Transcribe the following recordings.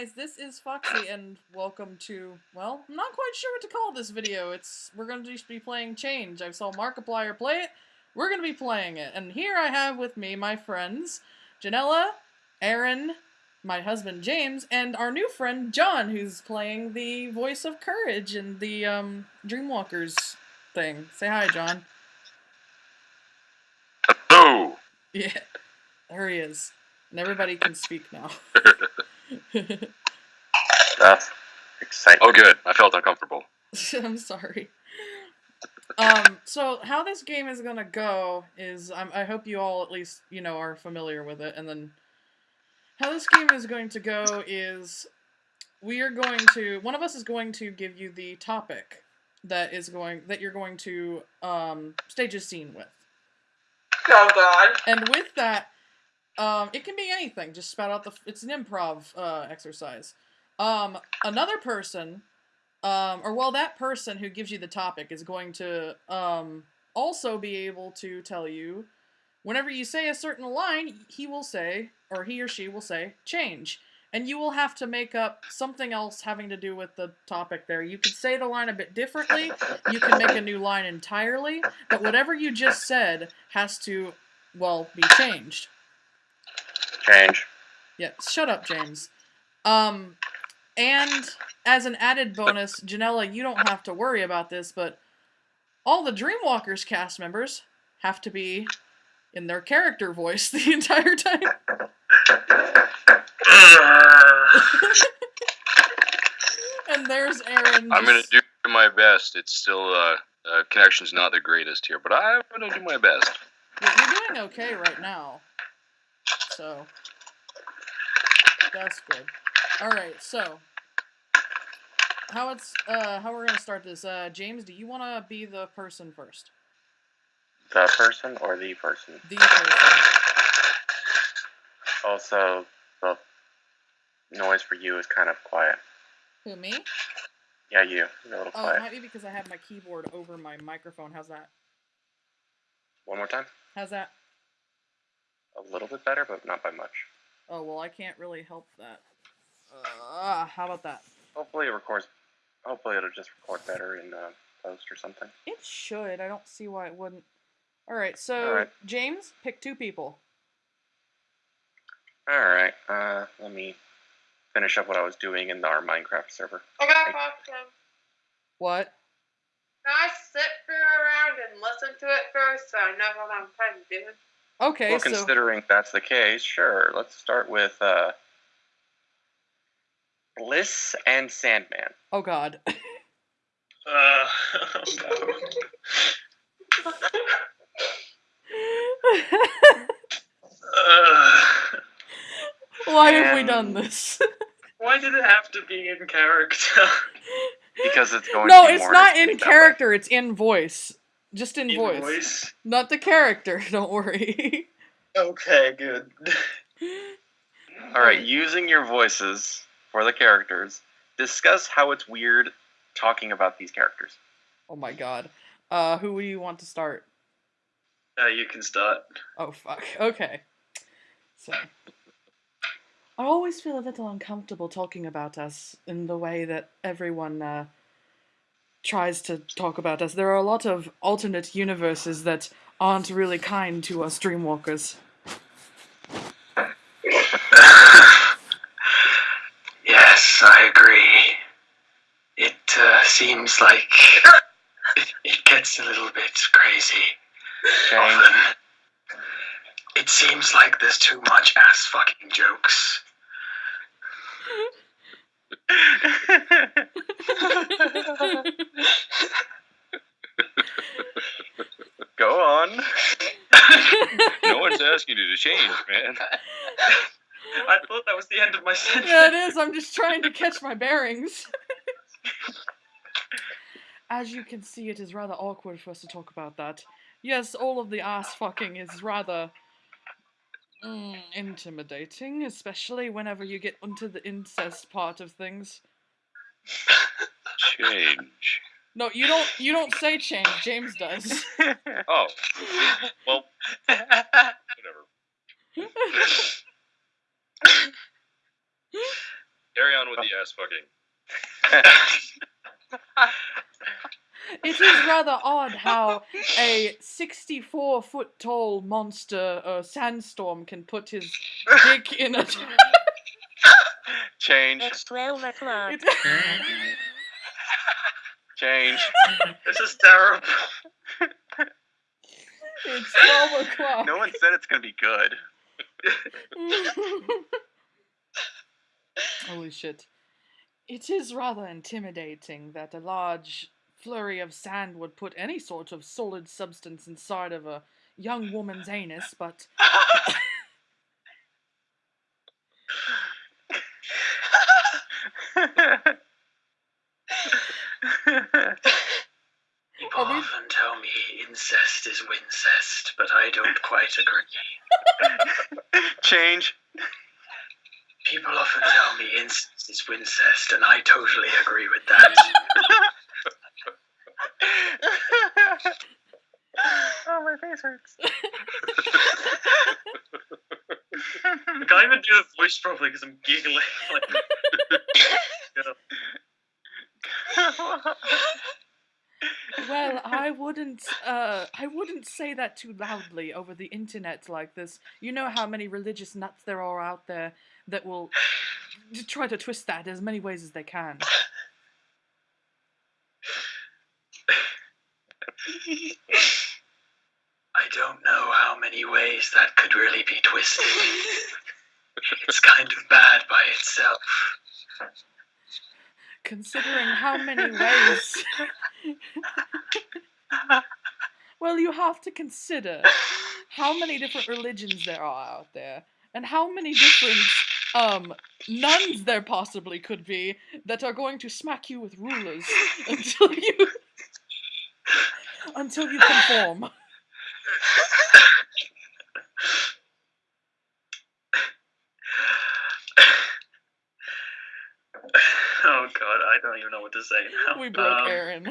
guys, this is Foxy, and welcome to, well, I'm not quite sure what to call this video. It's, we're going to just be playing Change. I saw Markiplier play it, we're going to be playing it. And here I have with me my friends, Janella, Aaron, my husband James, and our new friend John, who's playing the voice of Courage in the, um, Dreamwalkers thing. Say hi, John. Hello. Yeah, there he is. And everybody can speak now. That's exciting. Oh, good. I felt uncomfortable. I'm sorry. Um, so how this game is gonna go is, I'm, I hope you all at least, you know, are familiar with it, and then how this game is going to go is we are going to, one of us is going to give you the topic that is going, that you're going to, um, stage a scene with. Oh god. And with that, um, it can be anything. Just spout out the. It's an improv uh, exercise. Um, another person, um, or well, that person who gives you the topic is going to um, also be able to tell you, whenever you say a certain line, he will say, or he or she will say, change. And you will have to make up something else having to do with the topic there. You could say the line a bit differently, you can make a new line entirely, but whatever you just said has to, well, be changed. Change. Yeah, shut up, James. Um, and as an added bonus, Janella, you don't have to worry about this, but all the Dreamwalkers cast members have to be in their character voice the entire time. and there's Aaron. I'm gonna do my best. It's still uh, uh, connection's not the greatest here, but I'm gonna do my best. You're you're doing okay right now. So that's good. Alright, so how it's uh how we're gonna start this. Uh James, do you wanna be the person first? The person or the person? The person. Also, the noise for you is kind of quiet. Who me? Yeah, you. You're a little Oh, it quiet. might be because I have my keyboard over my microphone. How's that? One more time. How's that? A little bit better, but not by much. Oh well I can't really help that. Uh, how about that? Hopefully it records. Hopefully it'll just record better in uh, post or something. It should. I don't see why it wouldn't. Alright, so Alright. James, pick two people. All right. Uh, let me finish up what I was doing in our Minecraft server. I got a question. What? Can I sit for around and listen to it first so I know what I'm trying to do? Okay, well, so considering that's the case, sure. Let's start with uh, Bliss and Sandman. Oh god. Uh, oh no. Uh, Why have we done this? why did it have to be in character? Because it's going no, to be it's more not in entertaining way. character, it's in voice. Just in, In voice. voice? Not the character, don't worry. Okay, good. All right, using your voices for the characters, discuss how it's weird talking about these characters. Oh my god. Uh, who do you want to start? Uh, you can start. Oh fuck. Okay. So. I always feel a little uncomfortable talking about us in the way that everyone uh, tries to talk about us. There are a lot of alternate universes that aren't really kind to us Dreamwalkers. yes, I agree. It uh, seems like it, it gets a little bit crazy Change. often. It seems like there's too much ass fucking jokes. Go on. No one's asking you to change, man. I thought that was the end of my sentence. yeah, it is. I'm just trying to catch my bearings. As you can see, it is rather awkward for us to talk about that. Yes, all of the ass fucking is rather mm, intimidating, especially whenever you get into the incest part of things. Change. No, you don't. You don't say change. James does. Oh, well, whatever. Carry on with the ass fucking. It is rather odd how a 64 foot tall monster uh, sandstorm can put his dick in a. Change. It's 12 o'clock. Change. This is terrible. it's 12 o'clock. No one said it's gonna be good. Holy shit. It is rather intimidating that a large flurry of sand would put any sort of solid substance inside of a young woman's anus, but People we- often tell me incest is wincest, but I don't quite agree. Change. People often tell me incest is wincest, and I totally agree with that. oh, my face hurts. I can't even do the voice properly because I'm giggling. Like, well, I wouldn't uh I wouldn't say that too loudly over the internet like this. You know how many religious nuts there are out there that will try to twist that as many ways as they can. I don't know how many ways that could really be twisted. it's kind of bad by Considering how many ways Well, you have to consider how many different religions there are out there and how many different um nuns there possibly could be that are going to smack you with rulers until you until you conform. God, I don't even know what to say now. We broke Um, Aaron.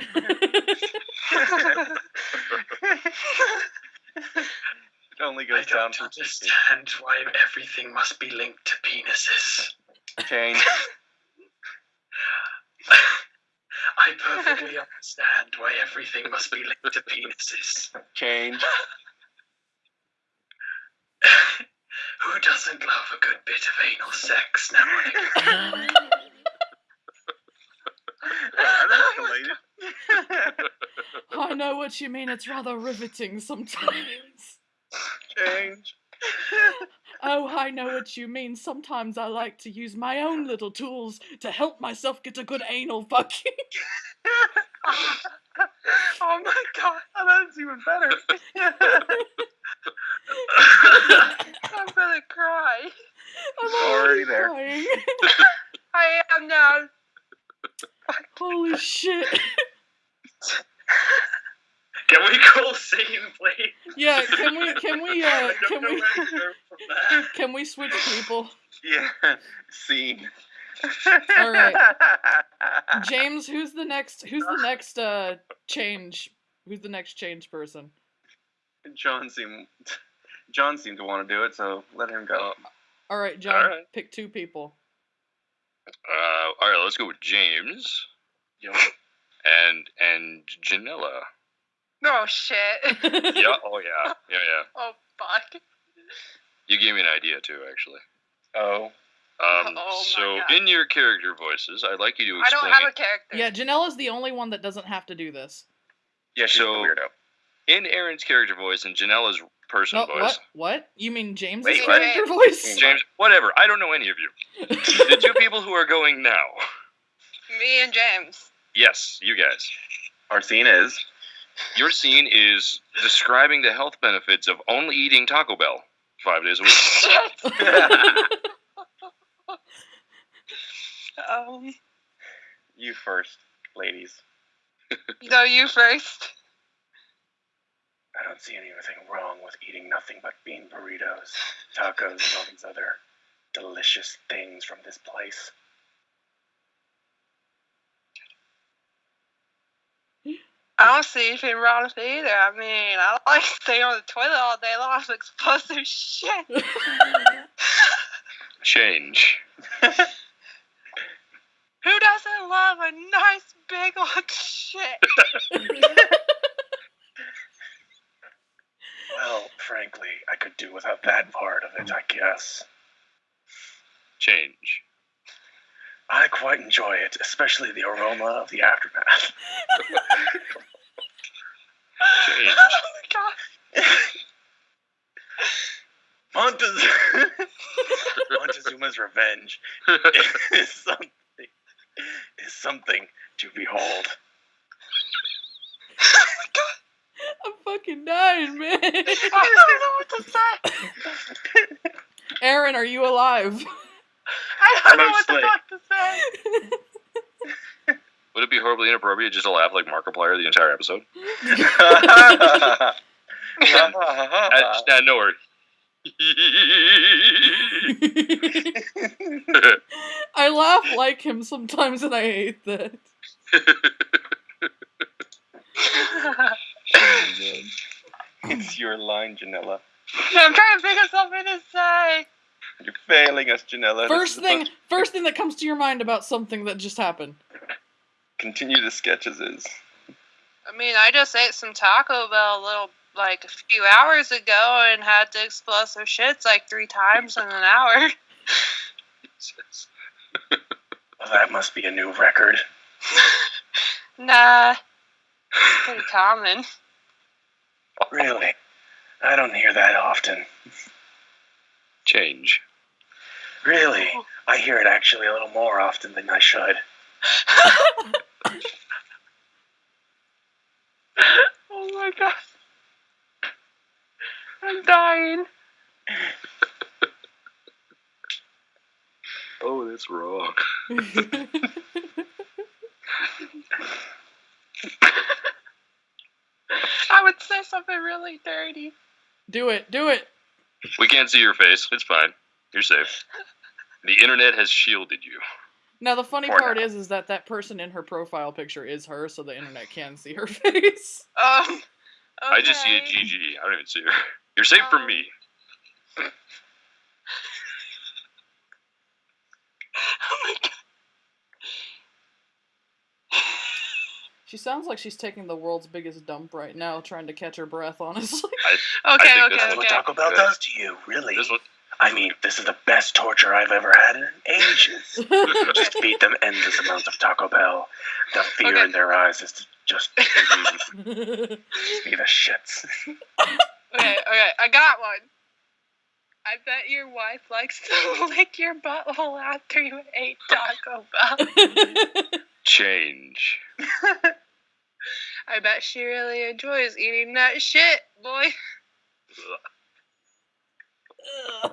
It only I goes down don't to understand why everything must be linked to penises. change. I perfectly understand why everything must be linked to penises. Change. Who doesn't love a good bit of anal sex now and again? Are they related? I know what you mean. It's rather riveting sometimes. Change. Oh, I know what you mean. Sometimes I like to use my own little tools to help myself get a good anal fucking. oh my god, oh, that's even better. I'm gonna cry. I'm Already there. crying. I am now. Holy shit. Can we call scene, please? Yeah, can we can we uh can we where to go from there. can we switch people? yeah. Scene. Alright. James, who's the next who's the next uh change? Who's the next change person? John seemed John seemed to want to do it, so let him go. All right, John, Alright. pick two people. Uh, all right, let's go with James Yo. and and Janella. No shit. Yeah. Oh yeah. Yeah yeah. Oh fuck. You gave me an idea too, actually. Oh. Um, Oh so God. in your character voices, I'd like you to explain. I don't have a character. Yeah, Janella's the only one that doesn't have to do this. Yeah, she's So- the weirdo. in Aaron's character voice and Janella's person Oh, voice. what? What? You mean James' Wait, what? character voice? James, whatever. I don't know any of you. the two people who are going now. Me and James. Yes, you guys. Our scene is Your scene is describing the health benefits of only eating Taco Bell five days a week. Um, you first, ladies. no, you first. I don't see anything wrong with eating nothing but bean burritos, tacos, and all these other delicious things from this place. I don't see anything wrong with it either. I mean, I like staying on the toilet all day long with explosive shit. Change. Who doesn't love a nice big old shit? Well, frankly, I could do without that part of it, I guess. Change. I quite enjoy it, especially the aroma of the aftermath. Change. Oh my god. Montez- Montezuma's revenge is something is something to behold. Oh my god. I'm fucking dying, man. I don't know what to say. Aaron, are you alive? I don't know what the fuck to say. Would it be horribly inappropriate just to laugh like Markiplier the entire episode? Uh, nah, no word. I laugh like him sometimes and I hate that. it's your line, Janella. I'm trying to think of something to say. You're failing us, Janella. First thing, about- first thing that comes to your mind about something that just happened. Continue the sketches is. I mean, I just ate some Taco Bell a little, like, a few hours ago and had to explosive shits like three times in an hour. Well, that must be a new record. Nah. It's pretty common. Really? I don't hear that often. Change. Really? I hear it actually a little more often than I should. Oh my god. I'm dying. Oh, that's wrong. I would say something really dirty. do it, do it. We can't see your face. It's fine. You're safe. The internet has shielded you. Now the funny For part now. is, is that that person in her profile picture is her, so the internet can see her face. Um. I just see a okay. GG. I don't even see her. You're safe from me. Oh my god. She sounds like she's taking the world's biggest dump right now, trying to catch her breath. Honestly. Okay, think okay, this That's what okay. Taco Bell Good. does to you, really. This one, I mean, this is the best torture I've ever had in ages. just feed them endless amounts of Taco Bell. The fear Okay. in their eyes is to just mm, be the shits. Okay, okay, I got one. I bet your wife likes to lick your butthole after you ate Taco Bell. change. I bet she really enjoys eating that shit, boy.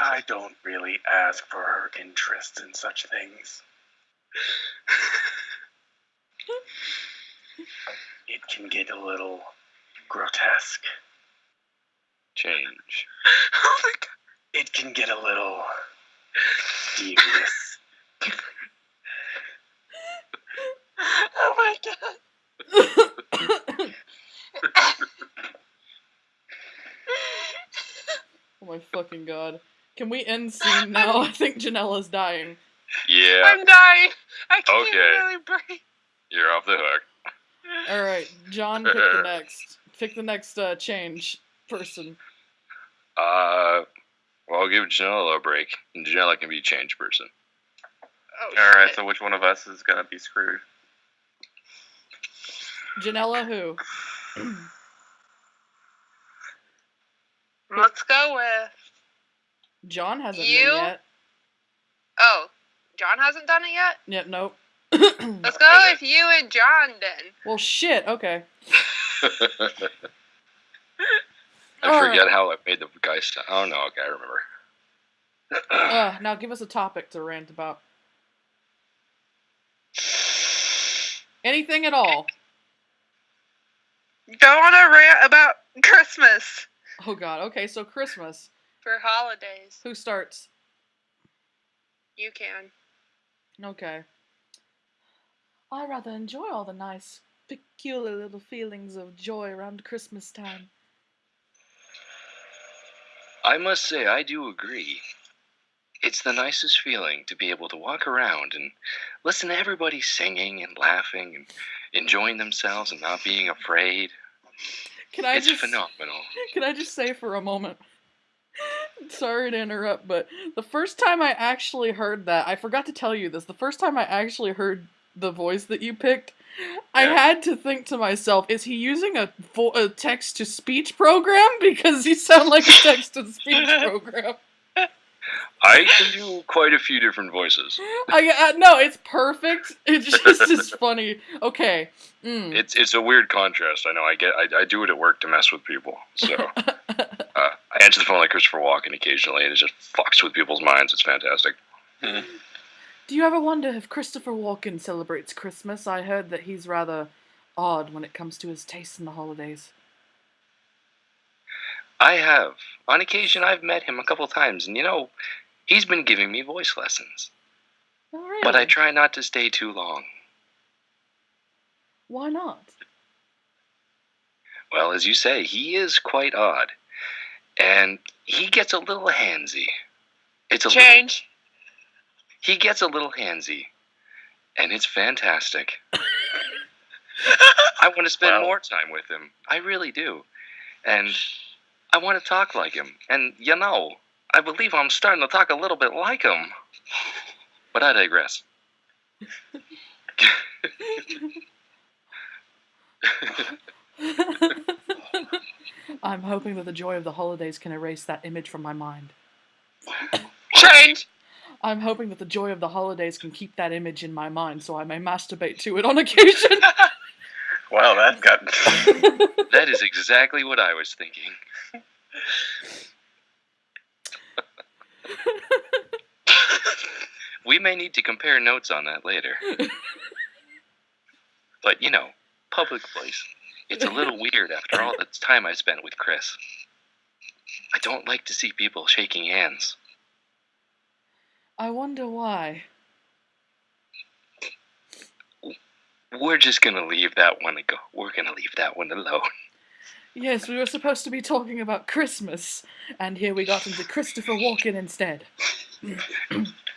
I don't really ask for her interest in such things. It can get a little grotesque. Change. Oh my god. It can get a little devious. Oh my god. oh my fucking god. Can we end scene now? I think Janella's dying. Yeah, I'm dying. I can't Okay. really breathe. you're off the hook. Alright, John, pick the next. Pick the next uh, change person. Uh, well, I'll give Janella a break, and Janella can be a change person. Oh, All right, shit. so which one of us is gonna be screwed? Janella who? Let's go with. John hasn't You? been yet. Oh, John hasn't done it yet? Yep, nope. Let's go with you and John then. well, shit, okay. I All forget right. how I made the guy sound. Oh no, okay, I remember. Uh, now give us a topic to rant about. Anything at all. Don't want to rant about Christmas Oh god, okay, so Christmas. for holidays. Who starts? You can. Okay. I rather enjoy all the nice, peculiar little feelings of joy around Christmas time. I must say, I do agree. it's the nicest feeling to be able to walk around and listen to everybody singing and laughing and enjoying themselves and not being afraid. Can I it's just phenomenal. Can I just say for a moment? Sorry to interrupt, but the first time I actually heard that, I forgot to tell you this. The first time I actually heard the voice that you picked, I had to think to myself, is he using a, vo- a text to speech program? Because you sound like a text to speech program. I can do quite a few different voices. I, uh, no, it's perfect. It just is funny. Okay. Mm. It's it's a weird contrast. I know. I get. I, I do it at work to mess with people. So uh, I answer the phone like Christopher Walken occasionally, and it just fucks with people's minds. It's fantastic. Do you ever wonder if Christopher Walken celebrates Christmas? I heard that he's rather odd when it comes to his taste in the holidays. I have. On occasion, I've met him a couple times, and you know, he's been giving me voice lessons. Oh, really? But I try not to stay too long. Why not? Well, as you say, he is quite odd, and he gets a little handsy. It's a little, Change. He gets a little handsy, and it's fantastic. I want to spend Wow. more time with him. I really do. And I want to talk like him. And you know, I believe I'm starting to talk a little bit like him. But I digress. I'm hoping that the joy of the holidays can erase that image from my mind. Change. I'm hoping that the joy of the holidays can keep that image in my mind so I may masturbate to it on occasion. Wow, that got. That is exactly what I was thinking. we may need to compare notes on that later. But, you know, public place. It's a little weird after all the time I spent with Chris. I don't like to see people shaking hands. I wonder why. We're just gonna leave that one go. We're gonna leave that one alone. Yes, we were supposed to be talking about Christmas, and here we got into Christopher Walken instead.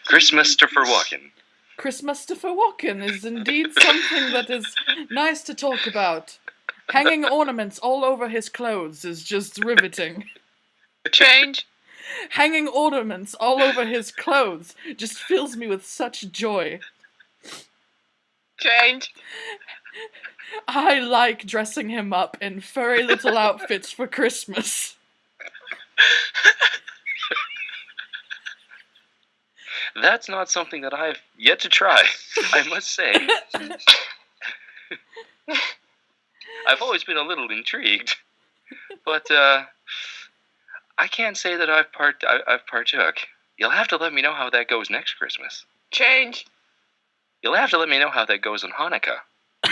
Christmas Christopher Walken. Christmas Christopher Walken is indeed something that is nice to talk about. Hanging ornaments all over his clothes is just riveting. A change. Hanging ornaments all over his clothes just fills me with such joy. Change. I like dressing him up in furry little outfits for Christmas. That's not something that I've yet to try, I must say. I've always been a little intrigued, but uh, I can't say that I've part I, I've partook. You'll have to let me know how that goes next Christmas. Change. You'll have to let me know how that goes on Hanukkah.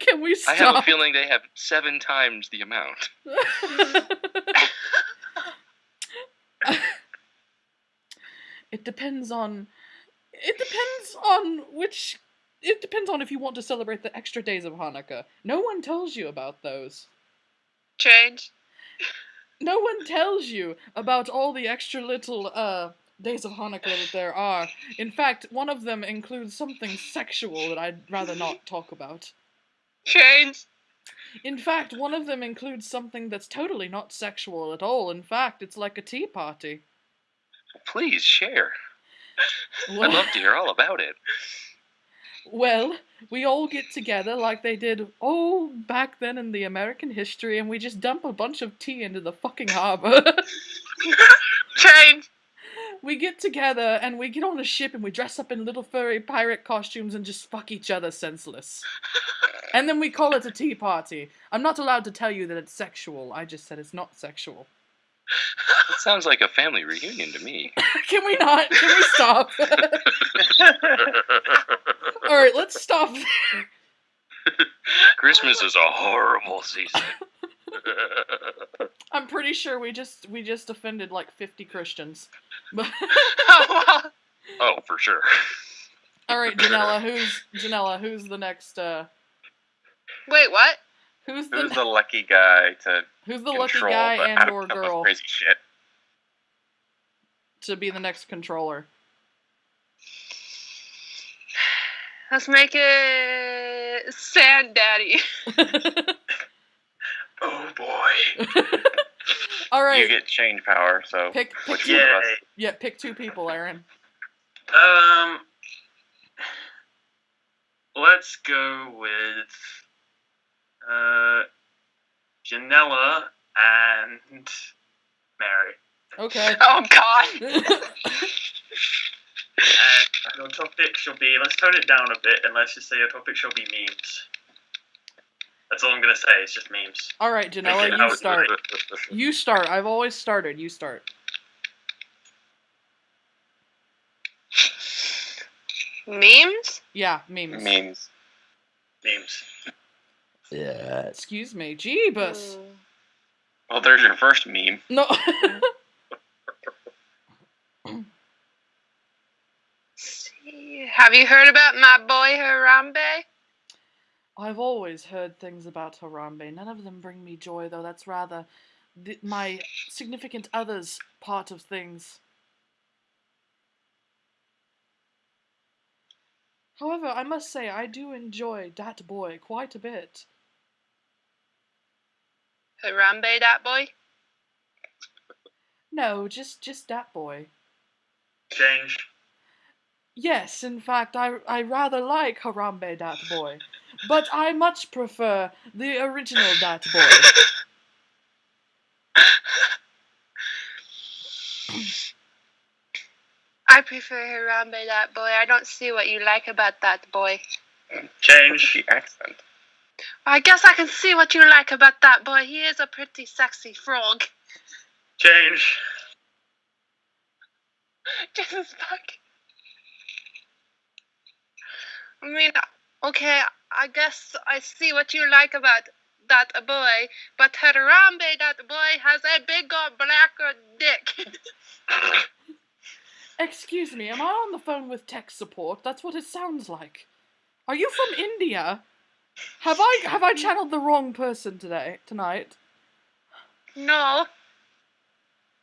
Can we I have a feeling they have seven times the amount. it depends on. It depends on which. It depends on if you want to celebrate the extra days of Hanukkah. No one tells you about those. Change. No one tells you about all the extra little uh days of Hanukkah that there are. In fact, one of them includes something sexual that I'd rather not talk about. Change. In fact, one of them includes something that's totally not sexual at all. In fact, it's like a tea party. Please share. I'd love to hear all about it. Well, we all get together like they did oh back then in the American history, and we just dump a bunch of tea into the fucking harbor. Change. we get together and we get on a ship and we dress up in little furry pirate costumes and just fuck each other senseless. And then we call it a tea party. I'm not allowed to tell you that it's sexual. I just said it's not sexual. It sounds like a family reunion to me. Can we not? Can we stop? All right, let's stop. Christmas is a horrible season. I'm pretty sure we just we just offended like 50 Christians. Oh, oh, for sure. all right, Janella, who's Janella? Who's the next? uh Wait, what? Who's the Who's the lucky guy to who's the lucky guy the and or girl crazy shit? to be the next controller? Let's make it Sand Daddy. Oh boy. All right. You get change power, so pick pick which two, one of us? yeah, pick two people, Aaron. Um, let's go with uh, Janella and Mary. Okay. Oh God. And your topic shall be. Let's tone it down a bit, and let's just say your topic shall be memes. That's all I'm gonna say. It's just memes. All right, Janella, you start. You start. I've always started. You start. Memes? Yeah, memes. memes. Memes. Yeah. Excuse me. Jeebus. Well, there's your first meme. No. See, Have you heard about my boy Harambe? I've always heard things about Harambe. None of them bring me joy, though. That's rather th- my significant other's part of things. However, I must say I do enjoy that boy quite a bit. Harambe, that boy? No, just just that boy. Change. Yes, in fact, I I rather like Harambe Dat Boy, but I much prefer the original Dat Boy. I prefer Harambe, that boy. I don't see what you like about that boy. Change. The accent. I guess I can see what you like about that boy. He is a pretty sexy frog. Change. Jesus fuck. I mean, okay, I guess I see what you like about that boy, but Harambe, that boy, has a big old black dick. Excuse me, am I on the phone with tech support? That's what it sounds like. Are you from India? Have I have I channeled the wrong person today tonight? no,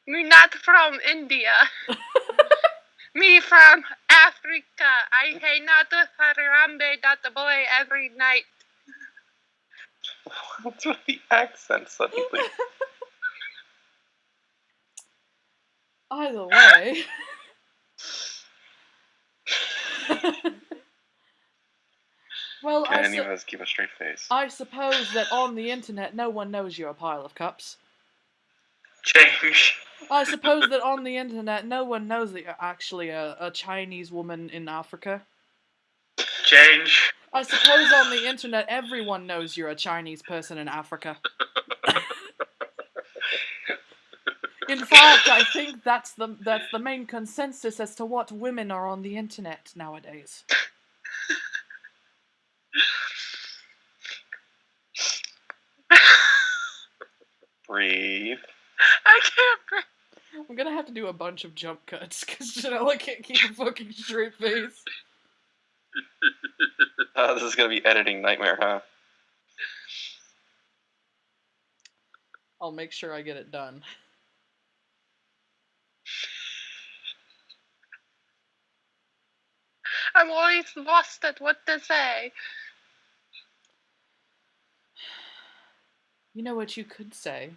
me not from India. me from Africa. I hang out with Harambe, that boy, every night. What's with the accent suddenly? Either way. well, Can I, any of us keep a straight face? I suppose that on the internet no one knows you're a pile of cups. Change. I suppose that on the internet no one knows that you're actually a, a Chinese woman in Africa. Change. I suppose on the internet everyone knows you're a Chinese person in Africa. in fact, I think that's the that's the main consensus as to what women are on the internet nowadays. Breathe. I can't breathe. I'm gonna have to do a bunch of jump cuts because Janella can't keep a fucking straight face. Uh, this is gonna be editing nightmare, huh? I'll make sure I get it done. I'm always lost at what to say. You know what you could say?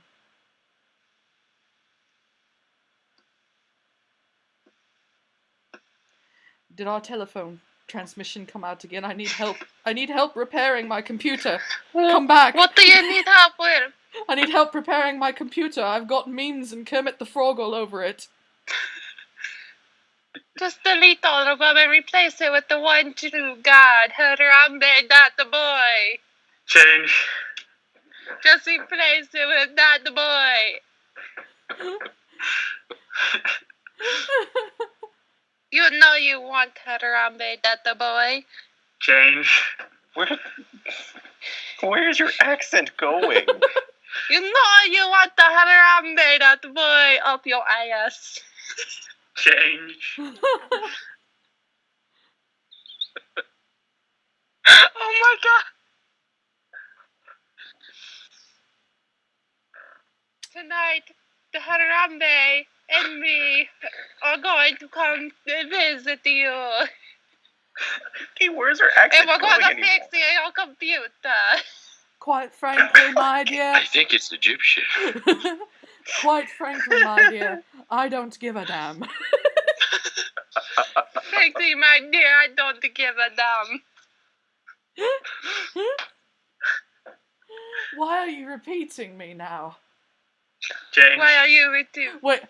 Did our telephone transmission come out again? I need help. I need help repairing my computer. Come back. What do you need help with? I need help repairing my computer. I've got memes and Kermit the Frog all over it. Just delete all of them and replace it with the one true God, Harambe, not the boy. Change. Just replace it with not the boy. You know you want Harambe, not the boy. Change. Where? Where's your accent going? You know you want the Harambe, not the boy, up your ass. Change. Oh my god. Tonight, the Harambe and me are going to come visit you. Okay, where's her accent? And we're going, going to anymore? fix your computer. Quite frankly, my dear. I think it's Egyptian. Quite frankly, my dear, I don't give a damn. frankly, my dear, I don't give a damn. Why are you repeating me now? James. Why are you with you? Wait.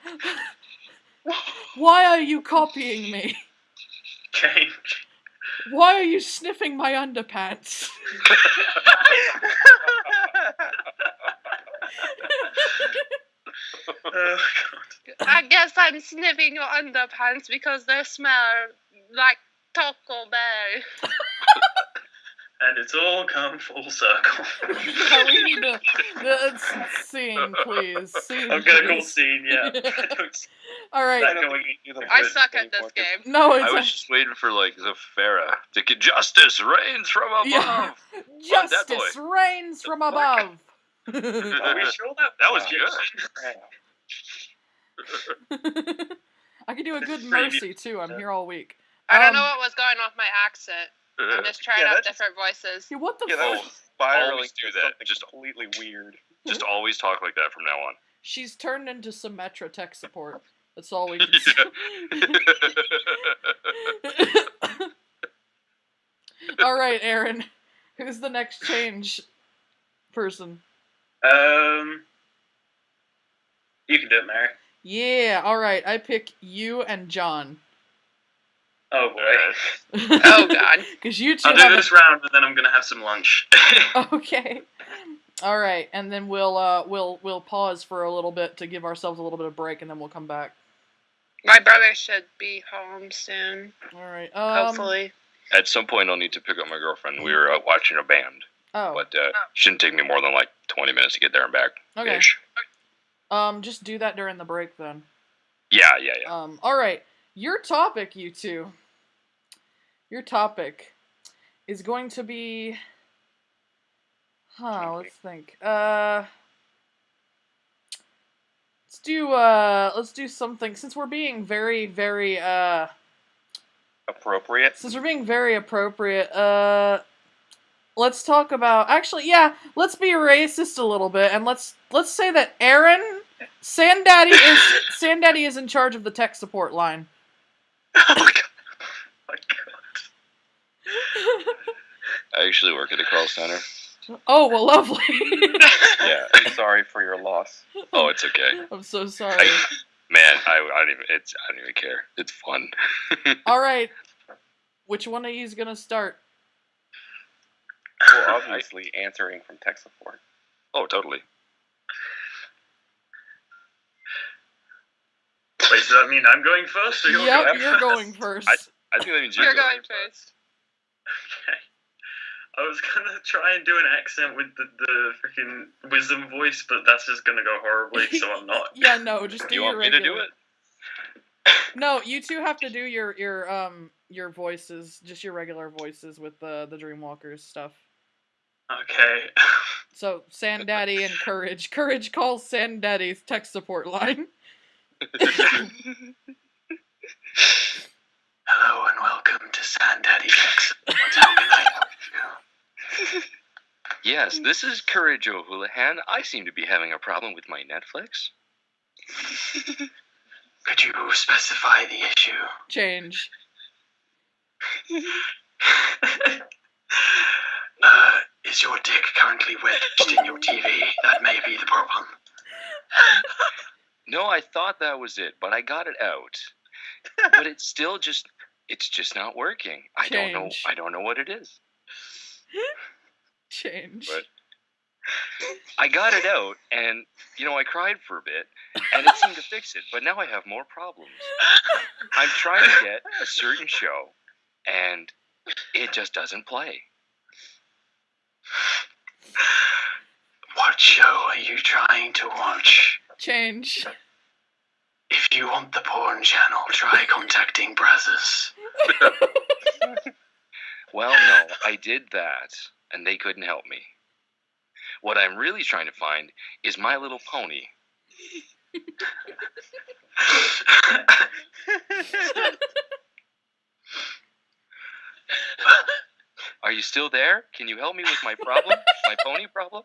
Why are you copying me? James. Why are you sniffing my underpants? Oh, God. I guess I'm sniffing your underpants because they smell like Taco Bell. and it's all come full circle. No, we need to. Uh, scene, please. Scene, I'm gonna call scene, yeah. All right. That I suck at this game. No, it's I it's was just waiting for like Zafira to get justice rains from above. Yeah. Come on, that justice rains from above. Are we sure that That was good? I could do a good mercy too. I'm here all week. I don't Um, know what was going on with my accent. I'm just trying Yeah, out that just- different voices. Yeah, what the Yeah, that fuck? was spiraling Always do that. something Just- completely weird. Just always talk like that from now on. She's turned into Symmetra tech support. That's all we can say. all right, Aaron. Who's the next change person? Um, you can do it, Mary. Yeah, all right. I pick you and John. Oh boy. Oh god. Because you 2 I'll do have this round, and then I'm gonna have some lunch. Okay. All right, and then we'll uh we'll we'll pause for a little bit to give ourselves a little bit of break, and then we'll come back. My brother should be home soon. All right. Um, Hopefully. At some point, I'll need to pick up my girlfriend. We were out watching a band, Oh. but uh, shouldn't take me more than like 20 minutes to get there and back. Okay. Ish. Um, just do that during the break then. Yeah, yeah, yeah. Um. All right. Your topic, you two. Your topic is going to be. Huh. Let's think. Uh. Let's do uh let's do something since we're being very very uh Appropriate. since we're being very appropriate, uh let's talk about actually yeah, let's be racist a little bit and let's let's say that Aaron Sandaddy is Sandaddy is in charge of the tech support line. oh my god. Oh my god. I actually work at a call center. Oh well lovely. Yeah. I'm sorry for your loss. Oh, it's okay. I'm so sorry. I, man, I, I don't even. It's I don't even care. It's fun. Alright. Which one of you is gonna start? Well, obviously answering from tech support. Oh, totally. Wait, does that mean I'm going first, or you're Yep, going you're first? going first. I think that means you're, You're going first. Okay. I was gonna try and do an accent with the, the freaking wisdom voice, but that's just gonna go horribly, so I'm not. Yeah, no, just do You your want me to do it? No, you two have to do your your um your voices, just your regular voices with the the Dreamwalkers stuff. Okay. So Sandaddy and Courage. Courage calls Sandaddy's tech support line. Hello and welcome to Sandaddy X. How can I help you? Yes, this is Courage O'Houlihan. I seem to be having a problem with my Netflix. Could you specify the issue? Change. uh, is your dick currently wedged in your TV? That may be the problem. No, I thought that was it, but I got it out. but it's still just it's just not working. I don't know I don't know what it is. Change. But- I got it out and you know I cried for a bit and it seemed to fix it, but now I have more problems. I'm trying to get a certain show and it just doesn't play. What show are you trying to watch? Change. If you want the porn channel, try contacting Brazzers. Well, no, I did that, and they couldn't help me. What I'm really trying to find is My Little Pony. Are you still there? Can you help me with my problem? my pony problem?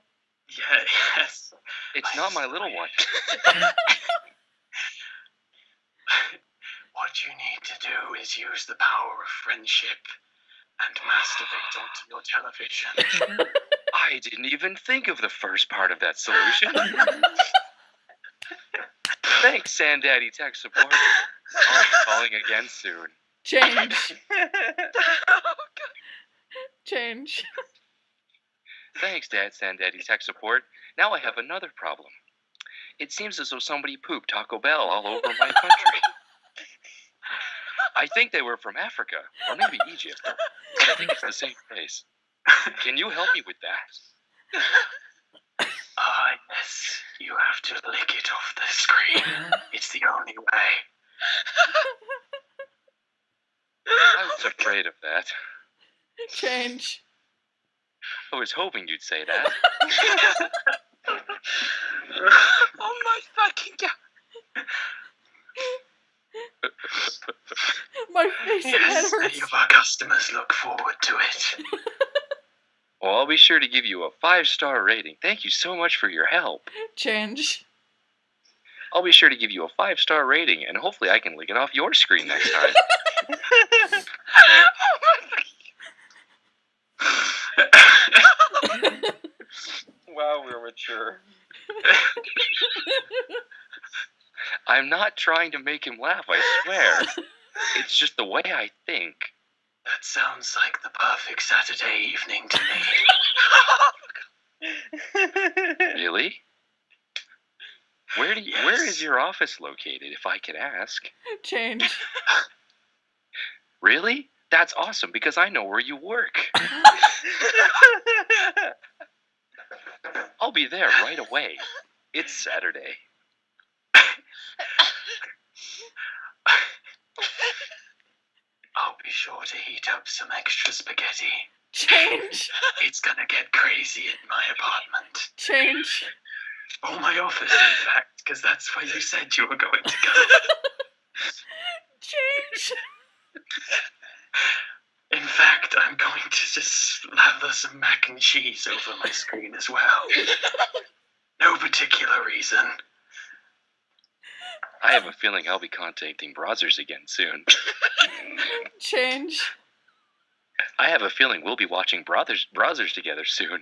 Yeah, yes. It's not my little one. what you need to do is use the power of friendship and masturbate onto your television. I didn't even think of the first part of that solution. Thanks, Sandaddy Tech Support. I'll be calling again soon. Change. Oh, Change. Thanks, Dad Sandaddy Tech Support. Now I have another problem. It seems as though somebody pooped Taco Bell all over my country. I think they were from Africa, or maybe Egypt, but I think it's the same place. Can you help me with that? Ah, yes. You have to lick it off the screen. It's the only way. I was afraid of that. Change. I was hoping you'd say that. oh my fucking god. My face Yes, hurts. many of our customers look forward to it. Well, I'll be sure to give you a five star rating. Thank you so much for your help. Change. I'll be sure to give you a five star rating, and hopefully I can lick it off your screen next time. Wow, we're mature. I'm not trying to make him laugh, I swear. It's just the way I think. that sounds like the perfect Saturday evening to me. Really? Where do you, Yes. is your office located, if I could ask? Change. Really? That's awesome because I know where you work. I'll be there right away. It's Saturday. I'll be sure to heat up some extra spaghetti. Change. It's gonna get crazy in my apartment. Change. Or my office, in fact, because that's where you said you were going to go. Change. In fact, I'm going to just lather some mac and cheese over my screen as well. No particular reason. I have a feeling I'll be contacting Browsers again soon. Change. I have a feeling we'll be watching Brothers Browsers together soon.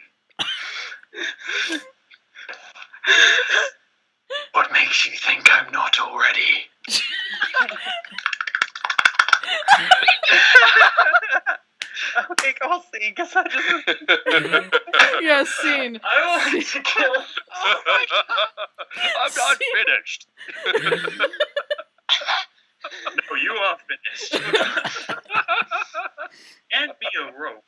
What makes you think I'm not already? okay, I'll see, because I just. Yes, scene. I want to kill. I'm not finished. No, you are finished. and be a rope.